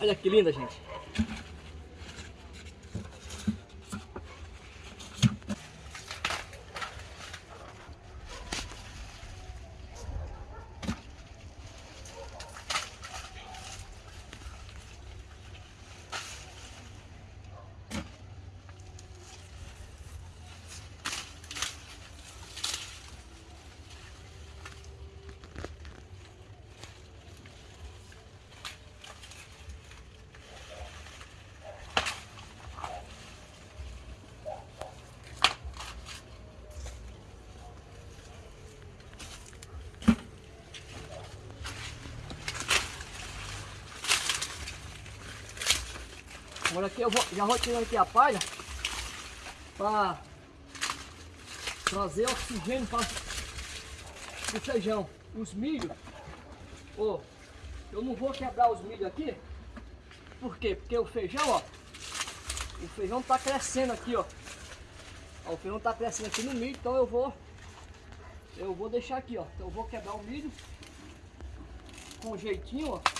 Olha que linda, gente. Agora aqui eu vou, já vou tirar aqui a palha para trazer oxigênio para o feijão. Os milhos, oh, eu não vou quebrar os milhos aqui, por quê? Porque o feijão, ó, o feijão tá crescendo aqui, ó. ó o feijão tá crescendo aqui no milho, então eu vou, eu vou deixar aqui, ó. Então eu vou quebrar o milho com jeitinho, ó.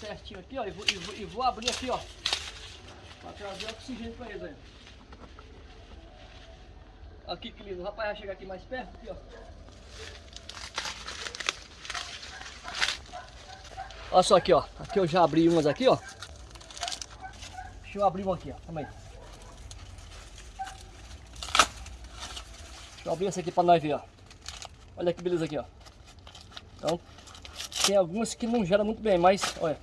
Certinho aqui, ó, e vou, e vou, e vou abrir aqui, ó, para trazer oxigênio para eles aí. Aqui que lindo, o rapaz vai chegar aqui mais perto, aqui, ó. Olha só aqui, ó, aqui eu já abri umas aqui, ó. Deixa eu abrir uma aqui, ó, calma aí. Deixa eu abrir essa aqui para nós ver, ó. Olha que beleza aqui, ó. Então, tem algumas que não geram muito bem, mas olha.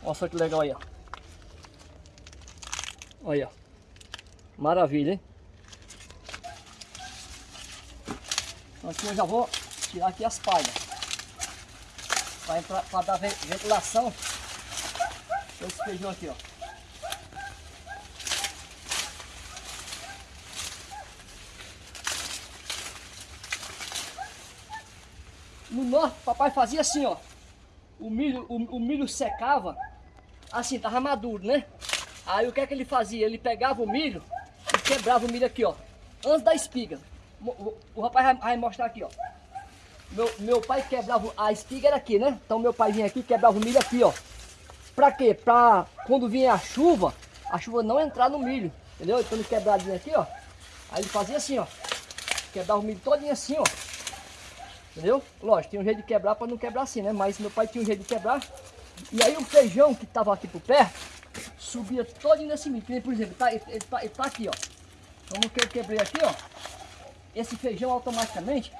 Olha só que legal aí, ó. Olha. Maravilha, hein? Então aqui eu já vou tirar aqui as palhas. Para dar ventilação. Esse feijão aqui, ó. No norte, papai fazia assim, ó. O milho, o, o milho secava, assim, tava maduro, né? Aí o que é que ele fazia? Ele pegava o milho e quebrava o milho aqui, ó. Antes da espiga. O, o, o rapaz vai, vai, mostrar aqui, ó. Meu, meu pai quebrava, a espiga era aqui, né? Então meu pai vinha aqui e quebrava o milho aqui, ó. Pra quê? Pra quando vinha a chuva, a chuva não entrar no milho. Entendeu? Então ele quebradinho aqui, ó. Aí ele fazia assim, ó. Quebrava o milho todinho assim, ó. Entendeu? Lógico, tem um jeito de quebrar para não quebrar assim, né? Mas meu pai tinha um jeito de quebrar. E aí o feijão que estava aqui por perto, subia todo nesse milho. Por exemplo, tá, ele, ele, tá, ele tá aqui, ó. Como que eu quebrei aqui, ó. Esse feijão automaticamente,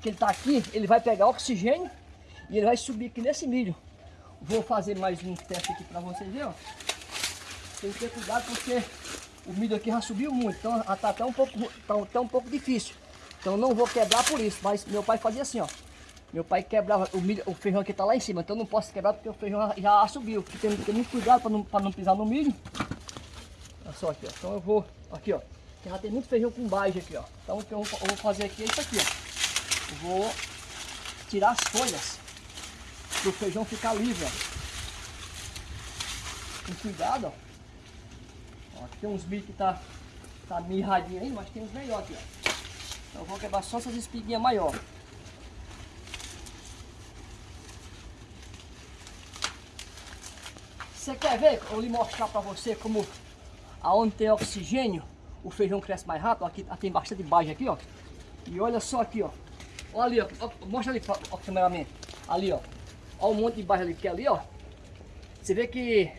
que ele tá aqui, ele vai pegar oxigênio e ele vai subir aqui nesse milho. Vou fazer mais um teste aqui para vocês verem, ó. Tem que ter cuidado porque o milho aqui já subiu muito, então tá até um pouco, tá até um pouco difícil. Então não vou quebrar por isso, mas meu pai fazia assim, ó. Meu pai quebrava o, milho, o feijão que tá lá em cima, então não posso quebrar porque o feijão já, subiu. Tem que ter muito cuidado para não, não pisar no milho. Olha só aqui, ó. Então eu vou, aqui ó, já tem muito feijão com baixa aqui, ó. Então o que eu vou, eu vou fazer aqui é isso aqui, ó. Eu vou tirar as folhas para o feijão ficar livre, ó. Com cuidado, ó. ó aqui tem uns milho que tá, tá mirradinho aí, mas tem uns melhores aqui, ó. Então vou quebrar só essas espiguinhas maior. Você quer ver? Eu vou lhe mostrar para você como aonde tem oxigênio, o feijão cresce mais rápido. Aqui tem bastante baixa aqui, ó. E olha só aqui, ó. Olha ali, ó. Mostra ali, ó, cameraman. Ali, ó. Olha o monte de baixa ali que é ali, ó. Você vê que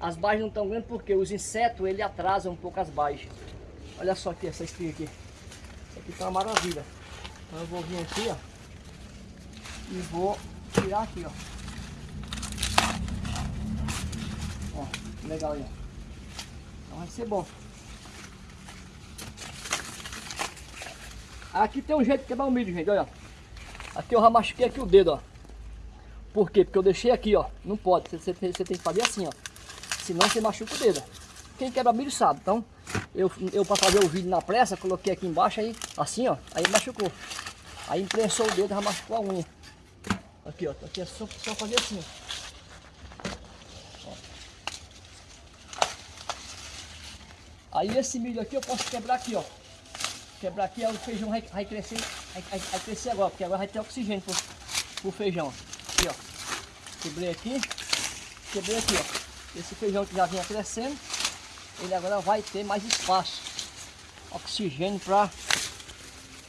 as baixas não estão grandes porque os insetos, ele atrasam um pouco as baixas. Olha só aqui, essa espiga aqui. Aqui tá uma maravilha. Então eu vou vir aqui, ó. E vou tirar aqui, ó. Ó, legal aí, ó. Então vai ser bom. Aqui tem um jeito de quebrar o milho, gente, olha. Aqui eu já machuquei aqui o dedo, ó. Por quê? Porque eu deixei aqui, ó. Não pode, você, você, tem que fazer assim, ó. Senão você machuca o dedo. Quem quebra milho sabe, então eu, eu para fazer o vídeo na pressa, coloquei aqui embaixo, aí assim, ó, aí machucou. Aí imprensou o dedo, já machucou a unha. Aqui, ó, aqui é só, só fazer assim, ó. Aí esse milho aqui eu posso quebrar aqui, ó. Quebrar aqui, aí o feijão vai, vai crescer, vai, vai, vai, crescer agora, porque agora vai ter oxigênio. Pô. pro feijão. Aqui, ó. Quebrei aqui. Quebrei aqui, ó. Esse feijão que já vinha crescendo, ele agora vai ter mais espaço. Oxigênio para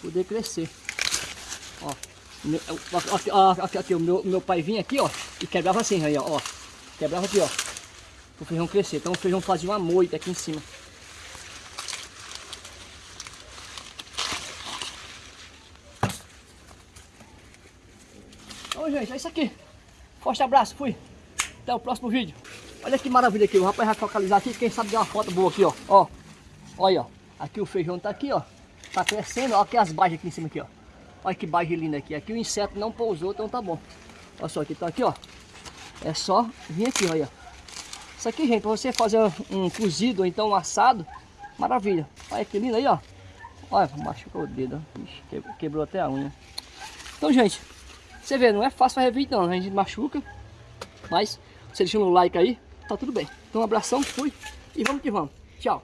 poder crescer. Ó. Aqui, aqui, aqui, o meu, meu pai vinha aqui, ó, e quebrava assim, aí, ó, ó. Quebrava aqui, ó. O feijão crescer. Então o feijão fazia uma moita aqui em cima. Então, gente, é isso aqui. Forte abraço, fui. Até o próximo vídeo. Olha que maravilha aqui, o rapaz vai focalizar aqui, quem sabe dar uma foto boa aqui, ó. Ó, olha, ó. Aqui o feijão tá aqui, ó. Tá crescendo, ó, aqui as baixas aqui em cima aqui, ó. Olha que baixa linda aqui. Aqui o inseto não pousou, então tá bom. Olha só, aqui tá aqui, ó. É só vir aqui, olha. Isso aqui, gente, para você fazer um cozido ou então um assado, maravilha. Olha que lindo aí, ó. Olha, machucou o dedo, Ixi, quebrou até a unha. Então, gente, você vê, não é fácil fazer vídeo não, a gente machuca. Mas, você deixando o like aí, tá tudo bem. Então, um abração, fui e vamos que vamos. Tchau.